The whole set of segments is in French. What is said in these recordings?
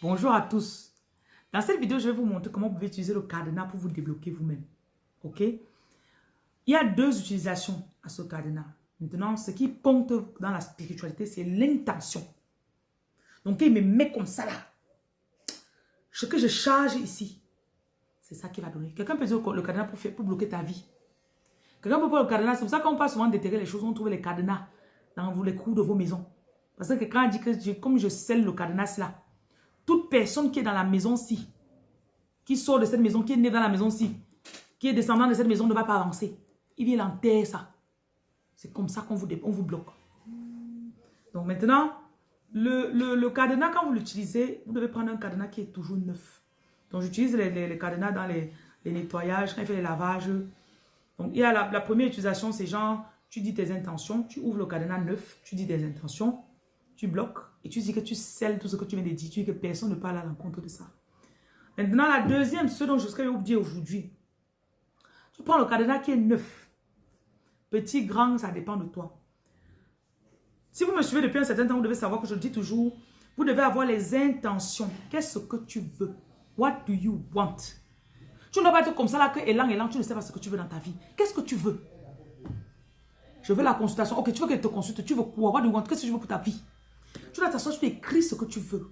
Bonjour à tous. Dans cette vidéo, je vais vous montrer comment vous pouvez utiliser le cadenas pour vous débloquer vous-même. Ok? Il y a deux utilisations à ce cadenas. Maintenant, ce qui compte dans la spiritualité, c'est l'intention. Donc, il me met comme ça là. Ce que je charge ici, c'est ça qui va donner. Quelqu'un peut dire le cadenas pour, bloquer ta vie. Quelqu'un peut prendre le cadenas. C'est pour ça qu'on parle souvent déterrer les choses. On trouve les cadenas dans les coups de vos maisons. Parce que quand on dit que comme je scelle le cadenas là, toute personne qui est dans la maison-ci, qui sort de cette maison, qui est né dans la maison-ci, qui est descendant de cette maison ne va pas avancer. Il vient l'enterrer ça. C'est comme ça qu'on vous, vous bloque. Donc maintenant, le, le, cadenas, quand vous l'utilisez, vous devez prendre un cadenas qui est toujours neuf. Donc j'utilise les, les, cadenas dans les, nettoyages, quand il fait les lavages. Donc il y a la, la première utilisation, c'est genre, tu dis tes intentions, tu ouvres le cadenas neuf, tu dis des intentions, tu bloques et tu dis que tu scelles tout ce que tu viens de dire, tu dis que personne ne parle à l'encontre de ça. Maintenant, la deuxième, ce dont je serais oublié aujourd'hui, tu prends le cadenas qui est neuf. Petit, grand, ça dépend de toi. Si vous me suivez depuis un certain temps, vous devez savoir que je dis toujours, vous devez avoir les intentions. Qu'est-ce que tu veux? What do you want? Tu ne dois pas être comme ça là que élan, élan, tu ne sais pas ce que tu veux dans ta vie. Qu'est-ce que tu veux? Je veux la consultation. Ok, tu veux qu'elle te consulte. Tu veux quoi? What do you want? Qu'est-ce que tu veux pour ta vie? Tu dois t'asseoir, tu écris ce que tu veux.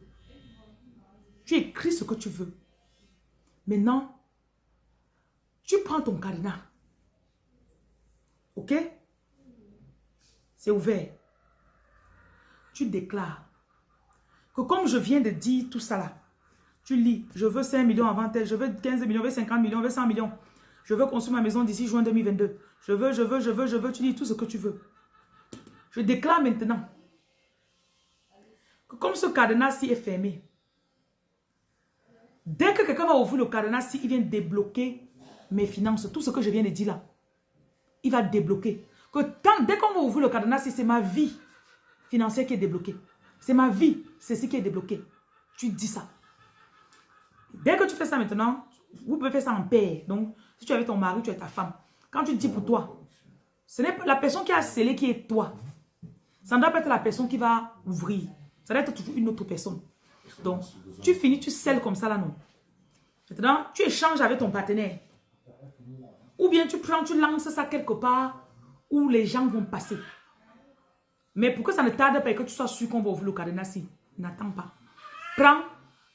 Tu écris ce que tu veux. Maintenant, tu prends ton cadenas. Ok? C'est ouvert. Tu déclares que comme je viens de dire tout ça là, tu lis, je veux 5 millions avant tel, je veux 15 millions, je veux 50 millions, je veux 100 millions. Je veux construire ma maison d'ici juin 2022. Je veux, je veux, je veux, je veux, tu dis tout ce que tu veux. Je déclare maintenant comme ce cadenas-ci est fermé, dès que quelqu'un va ouvrir le cadenas-ci, il vient débloquer mes finances, tout ce que je viens de dire là. Il va débloquer. Que dès qu'on va ouvrir le cadenas-ci, c'est ma vie financière qui est débloquée. C'est ma vie, c'est ce qui est débloqué. Tu dis ça. Dès que tu fais ça maintenant, vous pouvez faire ça en paix. Donc, si tu es avec ton mari, tu es ta femme. Quand tu dis pour toi, ce n'est pas la personne qui a scellé qui est toi. Ça ne doit pas être la personne qui va ouvrir. Ça doit être toujours une autre personne. Donc, tu finis, tu scelles comme ça là, non? Maintenant, tu échanges avec ton partenaire. Ou bien tu prends, tu lances ça quelque part où les gens vont passer. Mais pour que ça ne tarde pas et que tu sois sûr qu'on va ouvrir le cadenas, n'attends pas. Prends,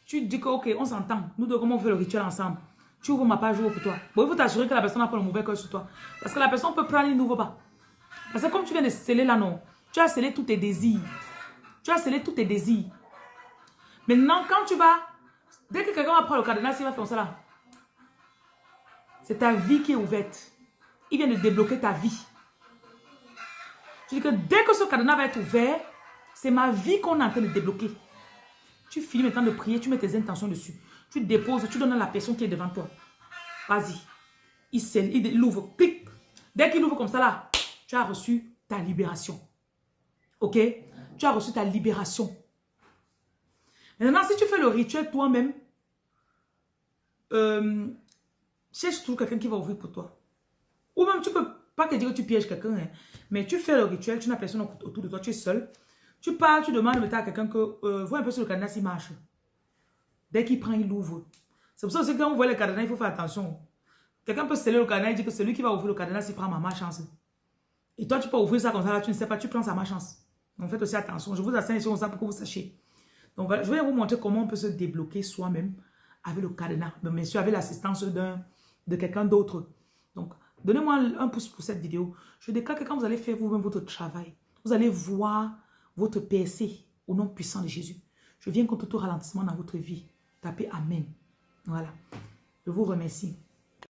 tu dis que, ok, on s'entend. Nous deux, comment on fait le rituel ensemble? Tu ouvres ma page pour toi. Bon, il faut t'assurer que la personne n'a pas le mauvais cœur sur toi. Parce que la personne peut prendre, il n'ouvre pas. Parce que comme tu viens de sceller là, non, tu as scellé tous tes désirs. Tu as scellé tous tes désirs. Maintenant, quand tu vas... Dès que quelqu'un va prendre le cadenas, il va faire ça là. C'est ta vie qui est ouverte. Il vient de débloquer ta vie. Tu dis que dès que ce cadenas va être ouvert, c'est ma vie qu'on est en train de débloquer. Tu finis maintenant de prier, tu mets tes intentions dessus. Tu déposes, tu donnes à la personne qui est devant toi. Vas-y. Il scelle, il ouvre. Dès qu'il ouvre comme ça là, tu as reçu ta libération. Ok? Tu as reçu ta libération. Maintenant, si tu fais le rituel toi-même, euh, cherche toujours quelqu'un qui va ouvrir pour toi. Ou même, tu peux pas que dire que tu pièges quelqu'un, hein, mais tu fais le rituel, tu n'as personne autour de toi, tu es seul. Tu pars, tu demandes à quelqu'un que, euh, vois un peu sur le cadenas s'il marche. Dès qu'il prend, il ouvre. C'est pour ça que quand on voit le cadenas, il faut faire attention. Quelqu'un peut sceller le cadenas et dire que celui qui va ouvrir le cadenas, il prend ma chance. Et toi, tu peux ouvrir ça comme ça, tu ne sais pas, tu prends sa chance. Donc faites aussi attention. Je vous assène ici ça pour que vous sachiez. Donc je vais vous montrer comment on peut se débloquer soi-même avec le cadenas. Mais bien sûr, avec l'assistance de quelqu'un d'autre. Donc, donnez-moi un pouce pour cette vidéo. Je déclare que quand vous allez faire vous-même votre travail, vous allez voir votre percée au nom puissant de Jésus. Je viens contre tout ralentissement dans votre vie. Tapez Amen. Voilà. Je vous remercie.